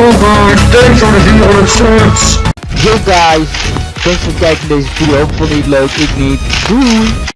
over. Thanks voor de 400 subs. Yo guys, thanks voor het kijken naar deze video. Vond je het leuk? Ik niet. Doei!